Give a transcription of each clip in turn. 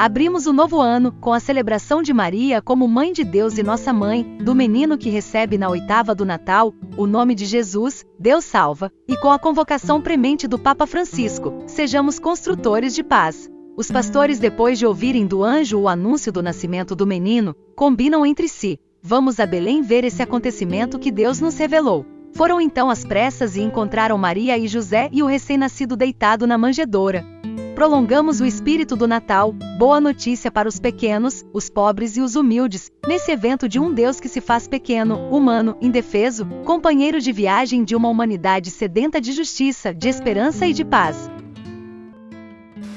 Abrimos o novo ano com a celebração de Maria como Mãe de Deus e Nossa Mãe, do menino que recebe na oitava do Natal o nome de Jesus, Deus salva, e com a convocação premente do Papa Francisco: sejamos construtores de paz. Os pastores, depois de ouvirem do anjo o anúncio do nascimento do menino, combinam entre si: vamos a Belém ver esse acontecimento que Deus nos revelou. Foram então às pressas e encontraram Maria e José e o recém-nascido deitado na manjedoura prolongamos o espírito do Natal, boa notícia para os pequenos, os pobres e os humildes, nesse evento de um Deus que se faz pequeno, humano, indefeso, companheiro de viagem de uma humanidade sedenta de justiça, de esperança e de paz.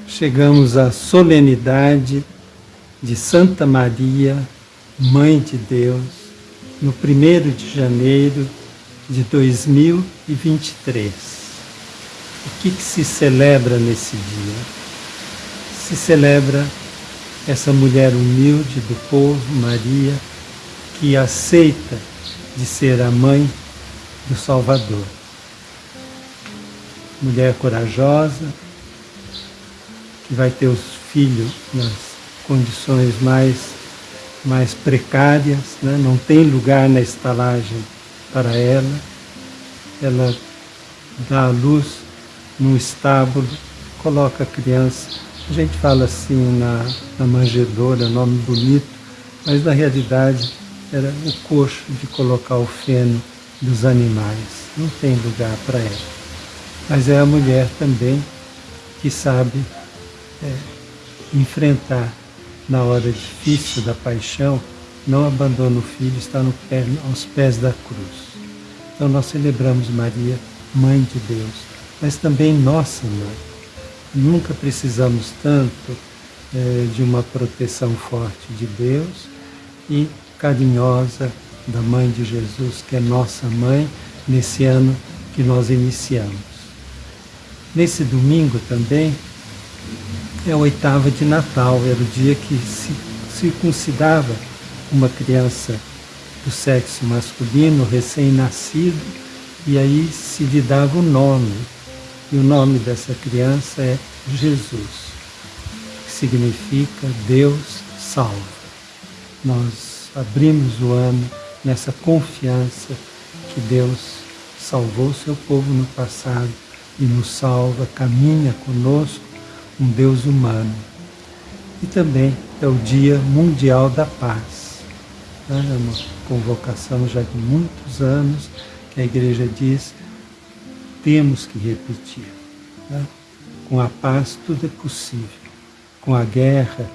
Chegamos à solenidade de Santa Maria, Mãe de Deus, no 1 de janeiro de 2023. O que, que se celebra nesse dia? Se celebra essa mulher humilde do povo, Maria, que aceita de ser a mãe do Salvador. Mulher corajosa, que vai ter os filhos nas condições mais, mais precárias, né? não tem lugar na estalagem para ela. Ela dá à luz num estábulo, coloca a criança. A gente fala assim na, na manjedoura, nome bonito, mas na realidade era o coxo de colocar o feno dos animais. Não tem lugar para ela. Mas é a mulher também que sabe é, enfrentar na hora difícil da paixão, não abandona o filho, está no pé, aos pés da cruz. Então nós celebramos Maria, Mãe de Deus, mas também nossa mãe. Nunca precisamos tanto é, de uma proteção forte de Deus e carinhosa da Mãe de Jesus, que é nossa mãe, nesse ano que nós iniciamos. Nesse domingo também é a oitava de Natal, era o dia que se circuncidava uma criança do sexo masculino, recém-nascido, e aí se lhe dava o nome e o nome dessa criança é Jesus, que significa Deus salva. Nós abrimos o ano nessa confiança que Deus salvou seu povo no passado e nos salva, caminha conosco, um Deus humano. E também é o Dia Mundial da Paz. É uma convocação já de muitos anos que a igreja diz temos que repetir. Né? Com a paz tudo é possível. Com a guerra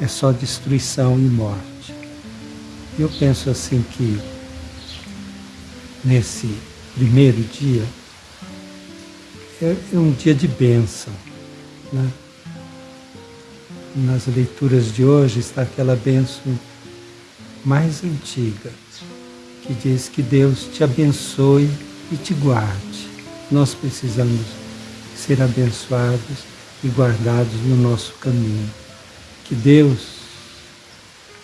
é só destruição e morte. Eu penso assim que nesse primeiro dia é, é um dia de bênção. Né? Nas leituras de hoje está aquela bênção mais antiga, que diz que Deus te abençoe e te guarde. Nós precisamos ser abençoados e guardados no nosso caminho. Que Deus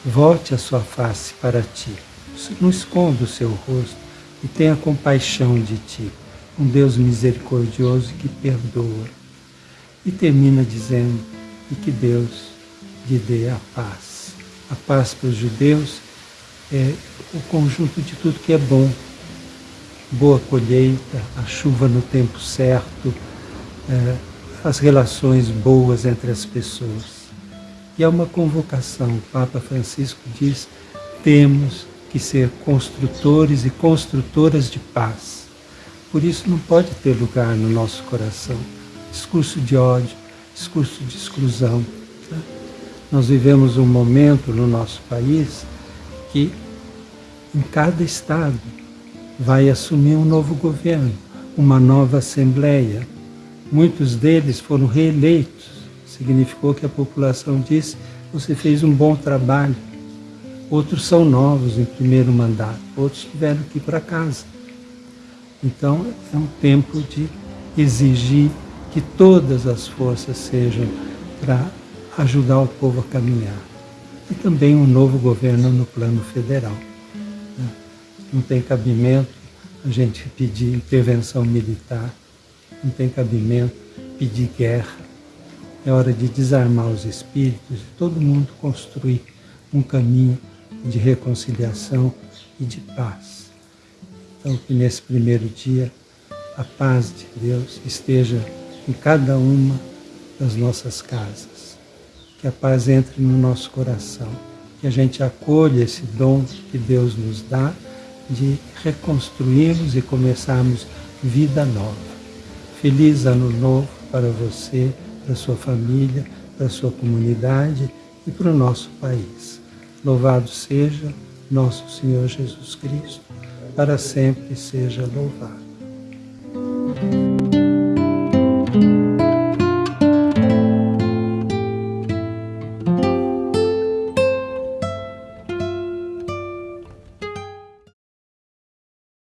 volte a sua face para ti, não esconda o seu rosto e tenha compaixão de ti, um Deus misericordioso que perdoa. E termina dizendo, e que Deus lhe dê a paz. A paz para os judeus é o conjunto de tudo que é bom boa colheita, a chuva no tempo certo, é, as relações boas entre as pessoas. E é uma convocação. O Papa Francisco diz: temos que ser construtores e construtoras de paz. Por isso não pode ter lugar no nosso coração discurso de ódio, discurso de exclusão. Tá? Nós vivemos um momento no nosso país que em cada estado vai assumir um novo governo, uma nova Assembleia. Muitos deles foram reeleitos. Significou que a população disse: você fez um bom trabalho. Outros são novos em primeiro mandato, outros tiveram que ir para casa. Então é um tempo de exigir que todas as forças sejam para ajudar o povo a caminhar. E também um novo governo no plano federal não tem cabimento a gente pedir intervenção militar, não tem cabimento pedir guerra. é hora de desarmar os espíritos e todo mundo construir um caminho de reconciliação e de paz. Então, que nesse primeiro dia a paz de Deus esteja em cada uma das nossas casas. Que a paz entre no nosso coração. Que a gente acolha esse dom que Deus nos dá de reconstruirmos e começarmos vida nova. Feliz ano novo para você, para sua família, para sua comunidade e para o nosso país. Louvado seja nosso Senhor Jesus Cristo, para sempre seja louvado.